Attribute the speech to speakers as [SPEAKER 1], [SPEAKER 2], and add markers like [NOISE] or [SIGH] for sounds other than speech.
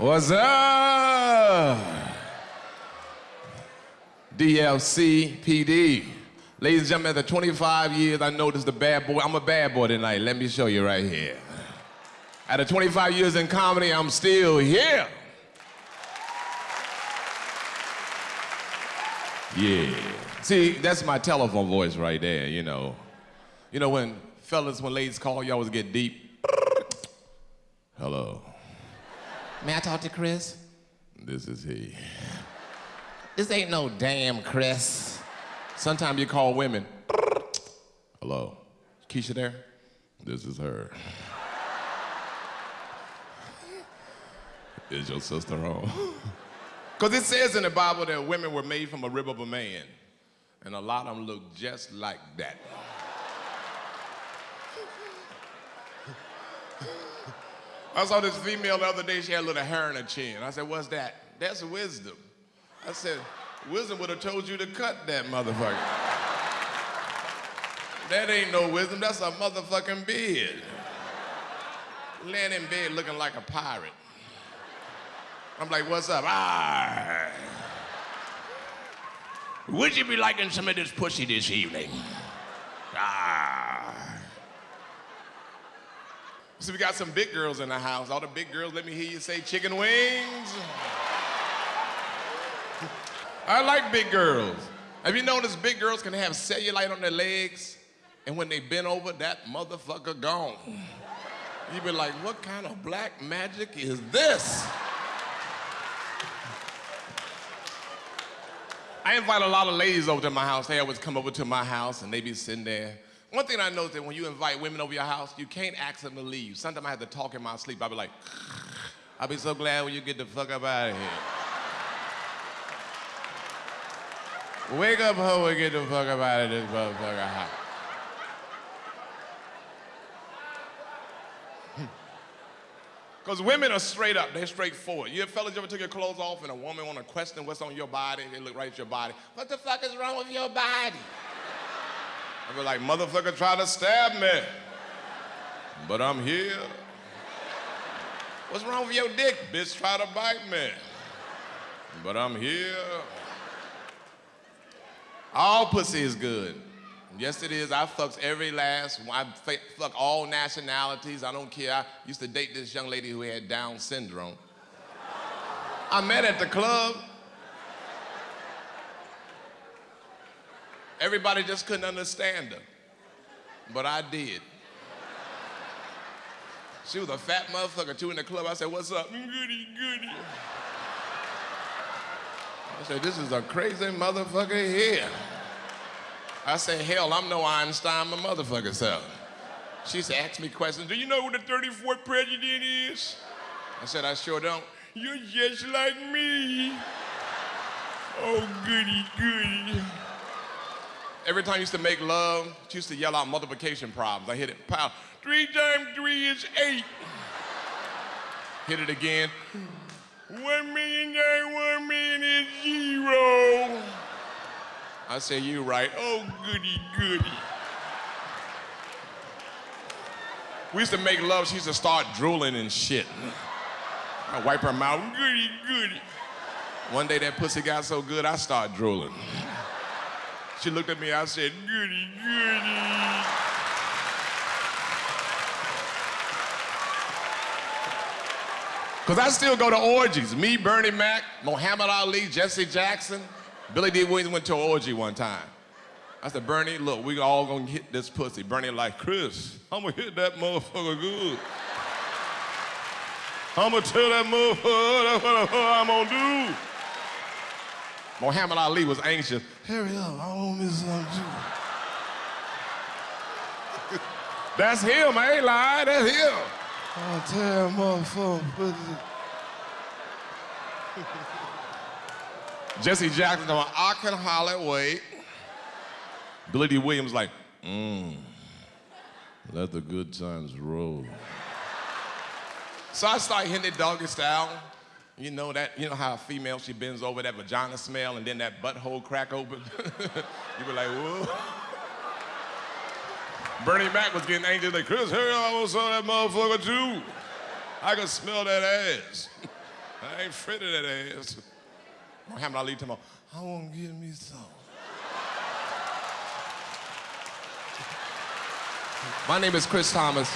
[SPEAKER 1] What's up? DLC PD. Ladies and gentlemen, after 25 years, I noticed the bad boy. I'm a bad boy tonight. Let me show you right here. After 25 years in comedy, I'm still here. Yeah. See, that's my telephone voice right there, you know. You know, when fellas, when ladies call, you always get deep. Hello.
[SPEAKER 2] May I talk to Chris?
[SPEAKER 1] This is he.
[SPEAKER 2] This ain't no damn Chris.
[SPEAKER 1] Sometimes you call women. Hello. Keisha there? This is her. is your sister home? Because it says in the Bible that women were made from a rib of a man, and a lot of them look just like that. I saw this female the other day, she had a little hair in her chin. I said, What's that? That's wisdom. I said, Wisdom would have told you to cut that motherfucker. that ain't no wisdom, that's a motherfucking beard. Laying in bed looking like a pirate. I'm like, what's up? Ah. Would you be liking some of this pussy this evening? Ah. So we got some big girls in the house. All the big girls, let me hear you say chicken wings. I like big girls. Have you noticed big girls can have cellulite on their legs, and when they bend over, that motherfucker gone. You be like, what kind of black magic is this? I invite a lot of ladies over to my house. They always come over to my house and they be sitting there. One thing I know is that when you invite women over your house, you can't ask them to leave. Sometimes I have to talk in my sleep. I'll be like, I'll be so glad when you get the fuck up out of here. Wake up, hoe, and get the fuck up out of this motherfucker house. [LAUGHS] Because women are straight up, they're straightforward. You fellas ever took your clothes off and a woman want to question what's on your body? They look right at your body. What the fuck is wrong with your body? I be like, motherfucker try to stab me. But I'm here. What's wrong with your dick? Bitch try to bite me. But I'm here. All pussy is good. Yes, it is. I fucks every last. I fuck all nationalities. I don't care. I used to date this young lady who had Down syndrome. I met at the club. Everybody just couldn't understand her. But I did. She was a fat motherfucker too in the club. I said, what's up? Goody, goody. I said, this is a crazy motherfucker here. I said, hell, I'm no Einstein, my motherfucker self. She said, ask me questions. Do you know who the 34th president is? I said, I sure don't. You're just like me. Oh, goody, goody. Every time I used to make love, she used to yell out multiplication problems. I hit it, pow. Three times three is eight. Hit it again. One million times one million is zero. I say, you right. Oh, goody, goody. We used to make love. She used to start drooling and shit. I wipe her mouth. Goody, goody. One day that pussy got so good, I started drooling. She looked at me. I said, goody, goody. Because I still go to orgies. Me, Bernie Mac, Muhammad Ali, Jesse Jackson. Billy Dee Williams went to an orgy one time. I said, Bernie, look, we all gonna hit this pussy. Bernie like, Chris, I'm gonna hit that motherfucker good. I'm gonna tell that motherfucker that's what I'm gonna do. Muhammad Ali was anxious. Hurry up, I want me some too. [LAUGHS] that's him, I ain't lying, that's him. I'll tell that motherfucker. Jesse Jackson going, I can holler, wait. Billy Dee Williams like, mmm, let the good times roll. So I start hitting it doggy style. You know that, you know how a female, she bends over that vagina smell and then that butthole crack open? [LAUGHS] you be like, whoa. Bernie Mac was getting angry, like, Chris, I want some that motherfucker too. I can smell that ass. I ain't afraid of that ass. Muhammad Ali tomorrow. I want to give me some. My name is Chris Thomas.